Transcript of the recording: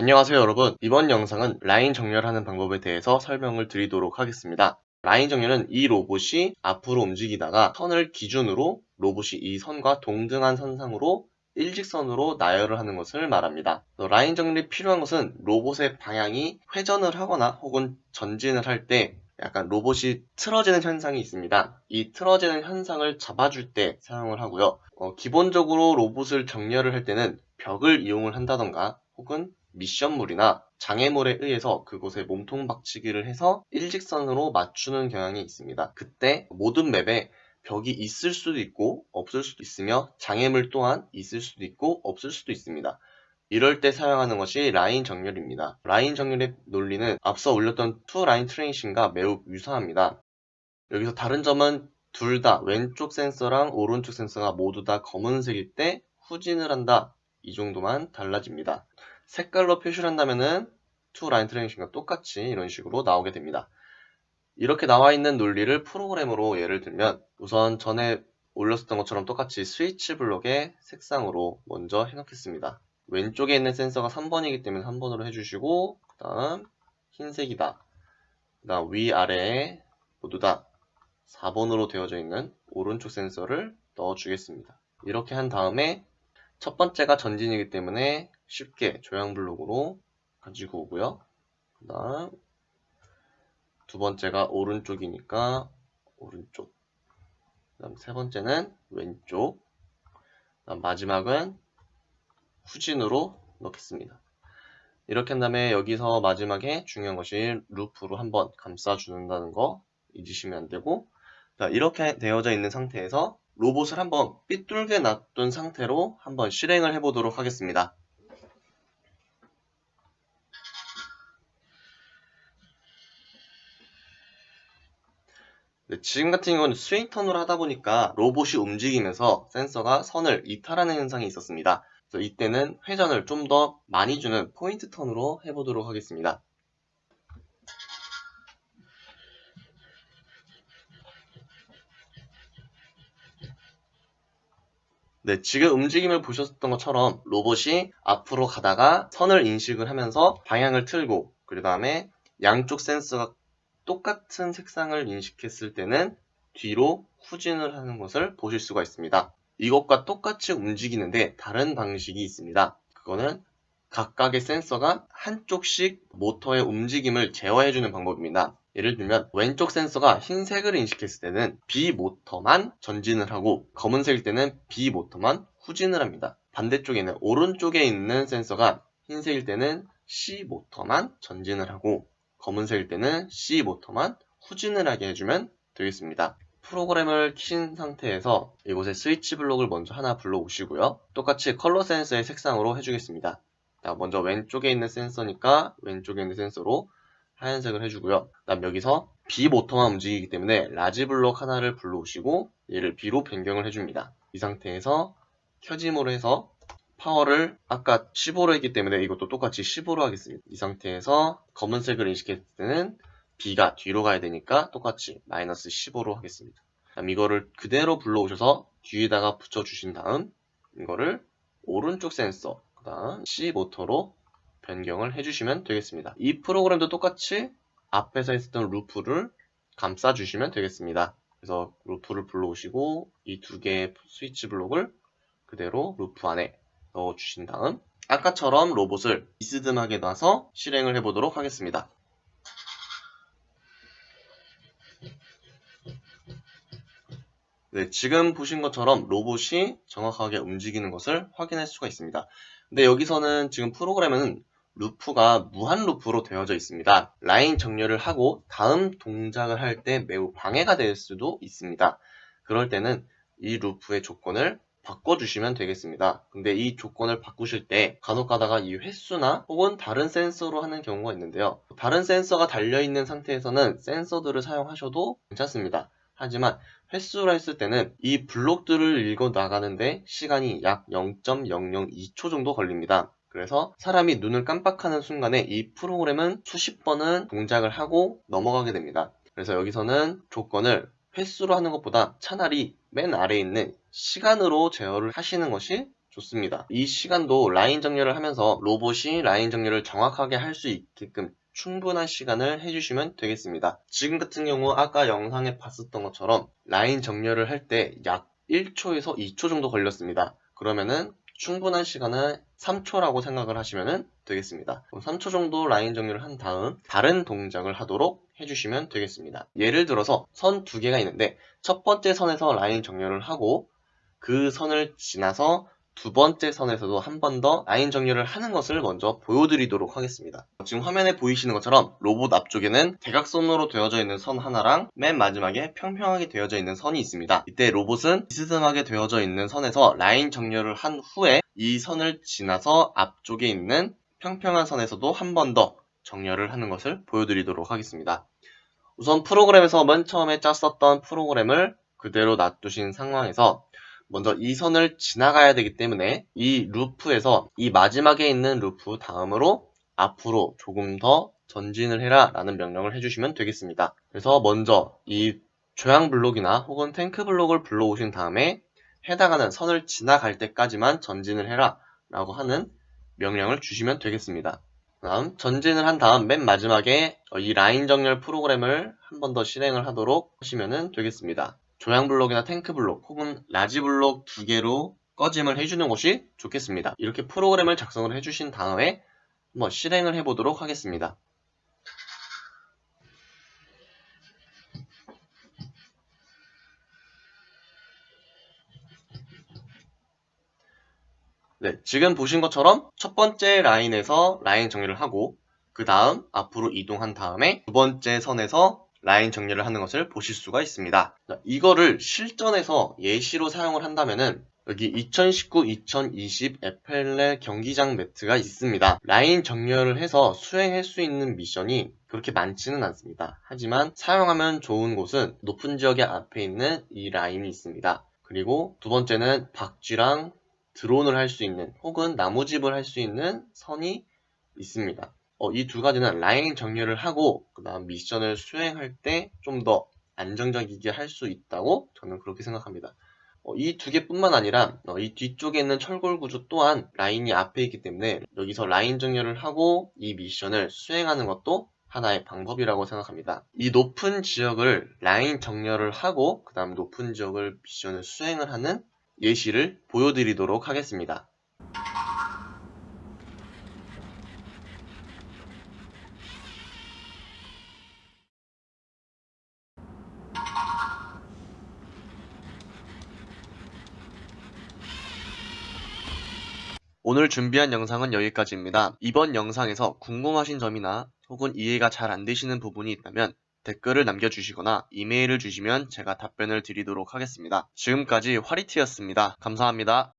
안녕하세요 여러분 이번 영상은 라인 정렬하는 방법에 대해서 설명을 드리도록 하겠습니다 라인 정렬은 이 로봇이 앞으로 움직이다가 선을 기준으로 로봇이 이 선과 동등한 선상으로 일직선으로 나열을 하는 것을 말합니다. 라인 정렬이 필요한 것은 로봇의 방향이 회전을 하거나 혹은 전진을 할 때 약간 로봇이 틀어지는 현상이 있습니다. 이 틀어지는 현상을 잡아줄 때 사용을 하고요. 어, 기본적으로 로봇을 정렬을 할 때는 벽을 이용을 한다던가 혹은 미션물이나 장애물에 의해서 그곳에 몸통 박치기를 해서 일직선으로 맞추는 경향이 있습니다. 그때 모든 맵에 벽이 있을 수도 있고 없을 수도 있으며 장애물 또한 있을 수도 있고 없을 수도 있습니다. 이럴 때 사용하는 것이 라인 정렬입니다. 라인 정렬의 논리는 앞서 올렸던 two line tracing과 매우 유사합니다. 여기서 다른 점은 둘 다 왼쪽 센서랑 오른쪽 센서가 모두 다 검은색일 때 후진을 한다. 이 정도만 달라집니다. 색깔로 표시를 한다면은 two line tracing과 똑같이 이런 식으로 나오게 됩니다. 이렇게 나와 있는 논리를 프로그램으로 예를 들면 우선 전에 올렸었던 것처럼 똑같이 스위치 블록의 색상으로 먼저 해놓겠습니다. 왼쪽에 있는 센서가 3번이기 때문에 3번으로 해주시고 그 다음 흰색이다. 그 다음 위아래에 모두 다 4번으로 되어져 있는 오른쪽 센서를 넣어주겠습니다. 이렇게 한 다음에 첫 번째가 전진이기 때문에 쉽게 조향 블록으로 가지고 오고요. 그 다음 두 번째가 오른쪽이니까 오른쪽 그 다음 세 번째는 왼쪽 그 다음 마지막은 후진으로 넣겠습니다. 이렇게 한 다음에 여기서 마지막에 중요한 것이 루프로 한번 감싸주는다는 거 잊으시면 안 되고 이렇게 되어져 있는 상태에서 로봇을 한번 삐뚤게 놔둔 상태로 한번 실행을 해보도록 하겠습니다. 지금 같은 경우는 스윙 턴으로 하다 보니까 로봇이 움직이면서 센서가 선을 이탈하는 현상이 있었습니다. 이때는 회전을 좀 더 많이 주는 포인트 턴으로 해보도록 하겠습니다. 네, 지금 움직임을 보셨던 것처럼 로봇이 앞으로 가다가 선을 인식을 하면서 방향을 틀고 그 다음에 양쪽 센서가 똑같은 색상을 인식했을 때는 뒤로 후진을 하는 것을 보실 수가 있습니다. 이것과 똑같이 움직이는데 다른 방식이 있습니다. 그거는 각각의 센서가 한쪽씩 모터의 움직임을 제어해주는 방법입니다. 예를 들면 왼쪽 센서가 흰색을 인식했을 때는 B 모터만 전진을 하고 검은색일 때는 B 모터만 후진을 합니다. 반대쪽에는 오른쪽에 있는 센서가 흰색일 때는 C 모터만 전진을 하고 검은색일 때는 C 모터만 후진을 하게 해주면 되겠습니다. 프로그램을 킨 상태에서 이곳에 스위치 블록을 먼저 하나 불러오시고요. 똑같이 컬러 센서의 색상으로 해주겠습니다. 자, 먼저 왼쪽에 있는 센서니까 왼쪽에 있는 센서로 하얀색을 해주고요. 그 다음 여기서 B 모터만 움직이기 때문에 large 블록 하나를 불러오시고 얘를 B로 변경을 해줍니다. 이 상태에서 켜짐으로 해서 파워를 아까 15로 했기 때문에 이것도 똑같이 15로 하겠습니다. 이 상태에서 검은색을 인식했을 때는 B가 뒤로 가야 되니까 똑같이 마이너스 15로 하겠습니다. 그럼 이거를 그대로 불러오셔서 뒤에다가 붙여주신 다음 이거를 오른쪽 센서 그 다음 C 모터로 변경을 해주시면 되겠습니다. 이 프로그램도 똑같이 앞에서 했었던 루프를 감싸주시면 되겠습니다. 그래서 루프를 불러오시고 이 두 개의 스위치 블록을 그대로 루프 안에 넣어주신 다음 아까처럼 로봇을 비스듬하게 놔서 실행을 해보도록 하겠습니다. 네, 지금 보신 것처럼 로봇이 정확하게 움직이는 것을 확인할 수가 있습니다. 근데 여기서는 지금 프로그램은 루프가 무한 루프로 되어져 있습니다. 라인 정렬을 하고 다음 동작을 할 때 매우 방해가 될 수도 있습니다. 그럴 때는 이 루프의 조건을 바꿔주시면 되겠습니다. 근데 이 조건을 바꾸실 때 간혹 가다가 이 횟수나 혹은 다른 센서로 하는 경우가 있는데요. 다른 센서가 달려있는 상태에서는 센서들을 사용하셔도 괜찮습니다. 하지만 횟수로 했을 때는 이 블록들을 읽어 나가는데 시간이 약 0.002초 정도 걸립니다. 그래서 사람이 눈을 깜빡하는 순간에 이 프로그램은 수십 번은 동작을 하고 넘어가게 됩니다. 그래서 여기서는 조건을 횟수로 하는 것보다 차라리 맨 아래에 있는 시간으로 제어를 하시는 것이 좋습니다. 이 시간도 라인 정렬을 하면서 로봇이 라인 정렬을 정확하게 할 수 있게끔 충분한 시간을 해주시면 되겠습니다. 지금 같은 경우 아까 영상에 봤었던 것처럼 라인 정렬을 할 때 약 1초에서 2초 정도 걸렸습니다. 그러면은 충분한 시간은 3초라고 생각을 하시면 되겠습니다. 3초 정도 라인 정렬을 한 다음 다른 동작을 하도록 해주시면 되겠습니다. 예를 들어서 선 두 개가 있는데 첫 번째 선에서 라인 정렬을 하고 그 선을 지나서 두 번째 선에서도 한 번 더 라인 정렬을 하는 것을 먼저 보여드리도록 하겠습니다. 지금 화면에 보이시는 것처럼 로봇 앞쪽에는 대각선으로 되어져 있는 선 하나랑 맨 마지막에 평평하게 되어져 있는 선이 있습니다. 이때 로봇은 비스듬하게 되어져 있는 선에서 라인 정렬을 한 후에 이 선을 지나서 앞쪽에 있는 평평한 선에서도 한 번 더 정렬을 하는 것을 보여드리도록 하겠습니다. 우선 프로그램에서 맨 처음에 짰었던 프로그램을 그대로 놔두신 상황에서 먼저 이 선을 지나가야 되기 때문에 이 루프에서 이 마지막에 있는 루프 다음으로 앞으로 조금 더 전진을 해라 라는 명령을 해주시면 되겠습니다. 그래서 먼저 이 조향 블록이나 혹은 탱크 블록을 불러오신 다음에 해당하는 선을 지나갈 때까지만 전진을 해라 라고 하는 명령을 주시면 되겠습니다. 다음 전진을 한 다음 맨 마지막에 이 라인 정렬 프로그램을 한 번 더 실행을 하도록 하시면 되겠습니다. 조향 블록이나 탱크 블록 혹은 large 블록 두 개로 꺼짐을 해주는 것이 좋겠습니다. 이렇게 프로그램을 작성을 해주신 다음에 한번 실행을 해보도록 하겠습니다. 네, 지금 보신 것처럼 첫 번째 라인에서 라인 정리를 하고 그 다음 앞으로 이동한 다음에 두 번째 선에서 라인 정리를 하는 것을 보실 수가 있습니다. 자, 이거를 실전에서 예시로 사용을 한다면은 여기 2019-2020 에펠레 경기장 매트가 있습니다. 라인 정렬을 해서 수행할 수 있는 미션이 그렇게 많지는 않습니다. 하지만 사용하면 좋은 곳은 높은 지역의 앞에 있는 이 라인이 있습니다. 그리고 두 번째는 박쥐랑 드론을 할 수 있는 혹은 나무집을 할 수 있는 선이 있습니다. 어, 이 두 가지는 라인 정렬을 하고 그 다음 미션을 수행할 때 좀 더 안정적이게 할 수 있다고 저는 그렇게 생각합니다. 어, 이 두 개뿐만 아니라 어, 이 뒤쪽에 있는 철골 구조 또한 라인이 앞에 있기 때문에 여기서 라인 정렬을 하고 이 미션을 수행하는 것도 하나의 방법이라고 생각합니다. 이 높은 지역을 라인 정렬을 하고 그 다음 높은 지역을 미션을 수행을 하는 예시를 보여드리도록 하겠습니다. 오늘 준비한 영상은 여기까지입니다. 이번 영상에서 궁금하신 점이나 혹은 이해가 잘 안되시는 부분이 있다면 댓글을 남겨주시거나 이메일을 주시면 제가 답변을 드리도록 하겠습니다. 지금까지 화리티였습니다. 감사합니다.